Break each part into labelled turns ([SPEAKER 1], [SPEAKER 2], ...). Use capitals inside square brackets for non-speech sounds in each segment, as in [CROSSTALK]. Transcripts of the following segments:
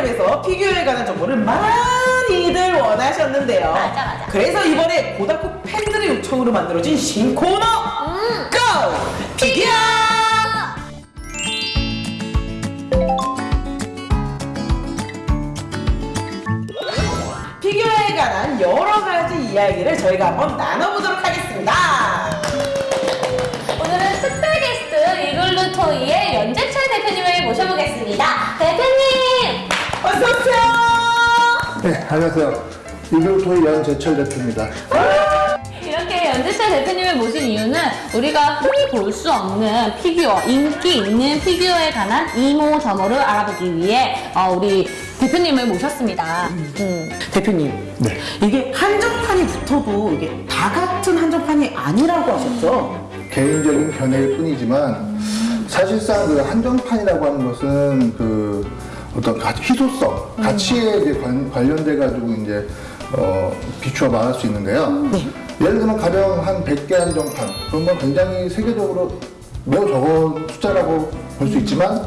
[SPEAKER 1] 고등학교에서 피규어에 관한 정보를 많이들 원하셨는데요.
[SPEAKER 2] 맞아, 맞아.
[SPEAKER 1] 그래서 이번에 고등학교 팬들의 요청으로 만들어진 신코너
[SPEAKER 2] 음.
[SPEAKER 1] 고! 피규어! 피규어에 관한 여러 가지 이야기를 저희가 한번 나눠보도록
[SPEAKER 3] 안녕하세요. 이글토이 연재철 대표입니다.
[SPEAKER 2] 이렇게 연재철 대표님을 모신 이유는 우리가 흔히 볼 수 없는 피규어, 인기 있는 피규어에 관한 이모저모를 알아보기 위해 어, 우리 대표님을 모셨습니다. 음.
[SPEAKER 1] 대표님,
[SPEAKER 3] 네.
[SPEAKER 1] 이게 한정판이 붙어도 이게 다 같은 한정판이 아니라고 하셨죠?
[SPEAKER 3] 개인적인 견해일 뿐이지만 사실상 그 한정판이라고 하는 것은 그 어떤 가- 희소성, 가치에 이제 관, 관련돼 가지고 이제 어, 비추어 말할 수 있는데요. 예를 들면 가령 한 100개 한정판 그러면 굉장히 세계적으로 매우 적은 숫자라고 볼 수 있지만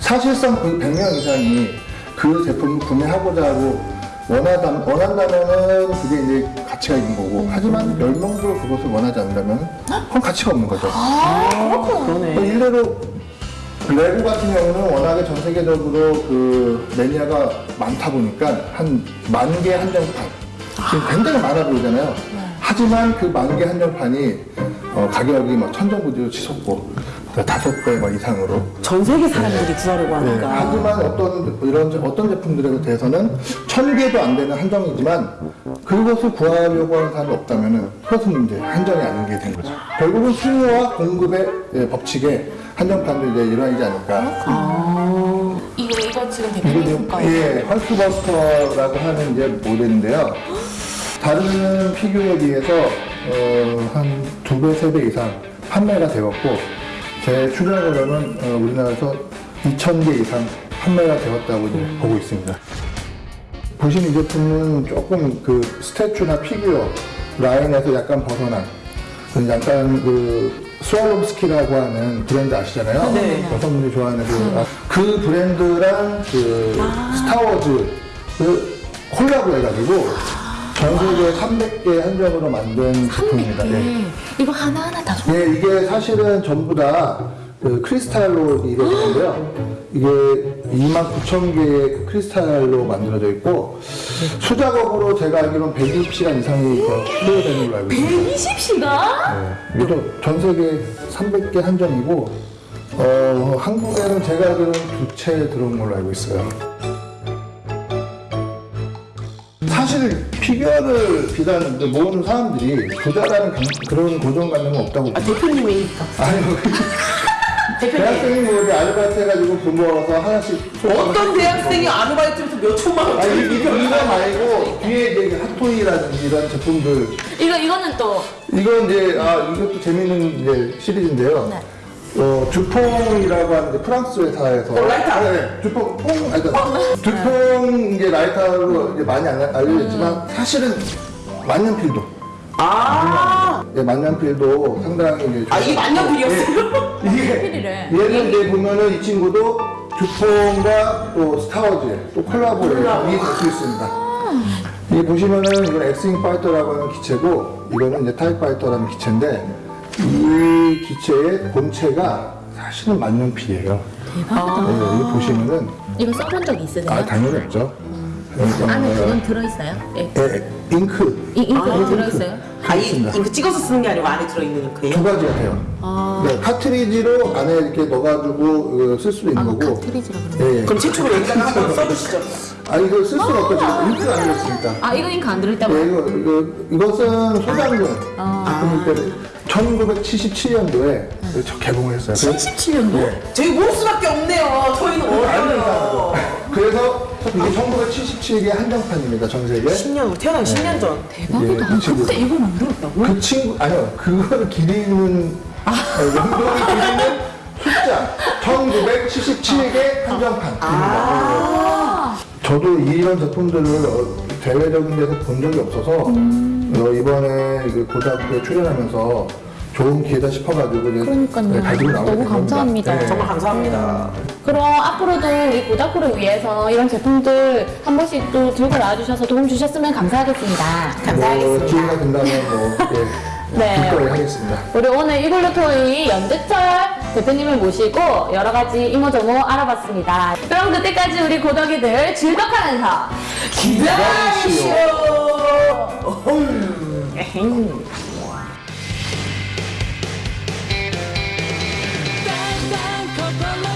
[SPEAKER 3] 사실상 그 100명 이상이 그 제품을 구매하고자 하고 원하다, 원한다면은 그게 이제 가치가 있는 거고 하지만 10명도 그것을 원하지 않는다면 그건 가치가 없는 거죠.
[SPEAKER 1] 그러네.
[SPEAKER 3] 뭐 일례로 레고 같은 경우는 워낙에 전 세계적으로 그 매니아가 많다 보니까 한 만 개 한정판 지금 굉장히 많아 보이잖아요. 하지만 그 만 개 한정판이 어, 가격이 막 천정부지로 치솟고 그 다섯 배 막 이상으로
[SPEAKER 1] 전 세계 사람들이 구하려고
[SPEAKER 3] 네,
[SPEAKER 1] 하니까.
[SPEAKER 3] 하지만 어떤 이런 제- 어떤 제품들에 대해서는 천 개도 안 되는 한정이지만 그것을 구하려고 하는 사람이 없다면은 그것은 이제 한정이 아닌 게 된 거죠. 결국은 수요와 공급의 예, 법칙에 한정판도 이제 일환이지 않을까.
[SPEAKER 2] 이거, 이거 지금
[SPEAKER 3] 이게
[SPEAKER 2] 대표님
[SPEAKER 3] 지금
[SPEAKER 2] 거예요?
[SPEAKER 3] 예, 헐크버스터라고 하는 이제 모델인데요. 다른 피규어에 비해서 어, 한 두 배, 세 배 이상 판매가 되었고 제 추정으로는 어, 우리나라에서 2,000개 이상 판매가 되었다고 이제 보고 있습니다. 보시는 이 제품은 조금 그 스태츄나 피규어 라인에서 약간 벗어난 그 약간 그 스와롬스키라고 하는 브랜드 아시잖아요.
[SPEAKER 1] 네.
[SPEAKER 3] 여성분들이 좋아하는 그, 아, 그 브랜드랑 그 스타워즈 그 콜라보 해가지고 전 세계 300개 한정으로 만든 제품입니다. 예.
[SPEAKER 2] 이거 하나하나 다 소...
[SPEAKER 3] 예, 이게 사실은 전부 다 그 크리스탈로 이루어지는데요. 이게 2만 9천 개의 그 크리스탈로 만들어져 있고 수작업으로 제가 알기로는 120시간 이상이 그 소요되는 걸로 알고 있습니다.
[SPEAKER 2] 120시간?
[SPEAKER 3] 네, 이것도 전 세계 300개 한정이고 어, 한국에는 제가 알기로는 두 채 들어온 걸로 알고 있어요. 사실 피규어를 비단 모으는 사람들이 부자라는 강- 그런 고정관념은 없다고
[SPEAKER 1] 아, 대표님이니까.
[SPEAKER 3] 아니 뭐 [LAUGHS]
[SPEAKER 1] 대표님.
[SPEAKER 3] 대학생이 뭐 이렇게 아르바이트 해가지고 돈 모아서 하나씩
[SPEAKER 1] 어떤 대학생이 아르바이트에서 몇 천만 원
[SPEAKER 3] 아니 이거 이거 말고 뒤에 이제 핫토이라든지 이런 제품들
[SPEAKER 2] 이거, 이거는 또
[SPEAKER 3] 이건 이제 아 이것도 재밌는 이제 시리즈인데요.
[SPEAKER 2] 네.
[SPEAKER 3] 어 주퐁이라고 하는 이제 프랑스 회사에서
[SPEAKER 1] 어, 라이터?
[SPEAKER 3] 네, 네. 주퐁 퐁 아니 그러니까 주퐁 이제 라이터로 이제 많이 알- 알려졌지만 사실은 만년필도
[SPEAKER 1] 아,
[SPEAKER 3] 예, 만년필도 상당히 이제
[SPEAKER 1] 아, 이게 만년필이었어요?
[SPEAKER 3] 예, [LAUGHS] 이게. 얘는 이제 보면은 이 친구도 듀퐁과 또 스타워즈 또 콜라보를 이될수 있습니다. 이 보시면은 이건 엑스윙 파이터라고 하는 기체고 이거는 이제 타이 파이터라는 기체인데 이 기체의 본체가 사실은 만년필이에요.
[SPEAKER 2] 대박이다.
[SPEAKER 3] 네, 이거 보시면은
[SPEAKER 2] 이거 써본 적 있으세요?
[SPEAKER 3] 아 당연히 없죠.
[SPEAKER 2] 안에
[SPEAKER 3] 어,
[SPEAKER 2] 그건 들어있어요? 예.
[SPEAKER 3] 예, 잉크
[SPEAKER 2] 이, 잉크도 들어있어요?
[SPEAKER 1] 아, 이. 이거 찍어서 쓰는 게 아니고 안에 들어있는 잉크예요?
[SPEAKER 3] 두 가지가 돼요.
[SPEAKER 2] 아.
[SPEAKER 3] 네, 카트리지로 안에 이렇게 넣어가지고 어, 쓸 수도 있는
[SPEAKER 2] 아,
[SPEAKER 3] 거고.
[SPEAKER 2] 카트리지라 그러네.
[SPEAKER 3] 예, 예.
[SPEAKER 1] 그럼 최초로 여기다가 한번 써주시죠.
[SPEAKER 3] 아 이거 쓸 수가 없죠 지금 잉크가 안 들었으니까
[SPEAKER 2] 아, 이거 잉크 안 들어있다고?
[SPEAKER 3] 예, 이거, 이거, 이것은 소장용
[SPEAKER 2] 아.
[SPEAKER 3] 제품일 때 1977년도에 개봉을 했어요
[SPEAKER 2] 77년도?
[SPEAKER 3] 네.
[SPEAKER 1] 저희 모를 수밖에 없네요. 저희는 어려요.
[SPEAKER 3] 그래서 이게 1977개 한정판입니다 전 세계
[SPEAKER 1] 10년, 우리 태어나기 10년 전.
[SPEAKER 2] 대박이다.
[SPEAKER 3] 예, 그 친구.
[SPEAKER 2] 그때 이걸 만들었다고?
[SPEAKER 3] 그 친구 아니요 그거를 기리는 어, 연도를 기리는 숫자 1977개 한정판입니다
[SPEAKER 2] 아.
[SPEAKER 3] 저도 이런 제품들을 어, 대외적인 데서 본 적이 없어서 어, 이번에 그 고등학교에 출연하면서 좋은 기회다 싶어가지고
[SPEAKER 2] 그러니까요.
[SPEAKER 3] 네, 가지고 나오게
[SPEAKER 2] 너무
[SPEAKER 3] 된.
[SPEAKER 2] 감사합니다.
[SPEAKER 3] 네.
[SPEAKER 1] 정말 감사합니다.
[SPEAKER 2] 그럼 앞으로도 우리 고다쿠를 위해서 이런 제품들 한 번씩 또 들고 나와주셔서 도움 주셨으면 감사하겠습니다.
[SPEAKER 3] 뭐 기회가 된다면 뭐 예, [LAUGHS]
[SPEAKER 2] 네.
[SPEAKER 3] 기꺼이 하겠습니다.
[SPEAKER 2] 우리 오늘 이글루토이 연재철 대표님을 모시고 여러 가지 이모저모 알아봤습니다. 그럼 그때까지 우리 고덕이들 즐겁하면서 기다리시오! the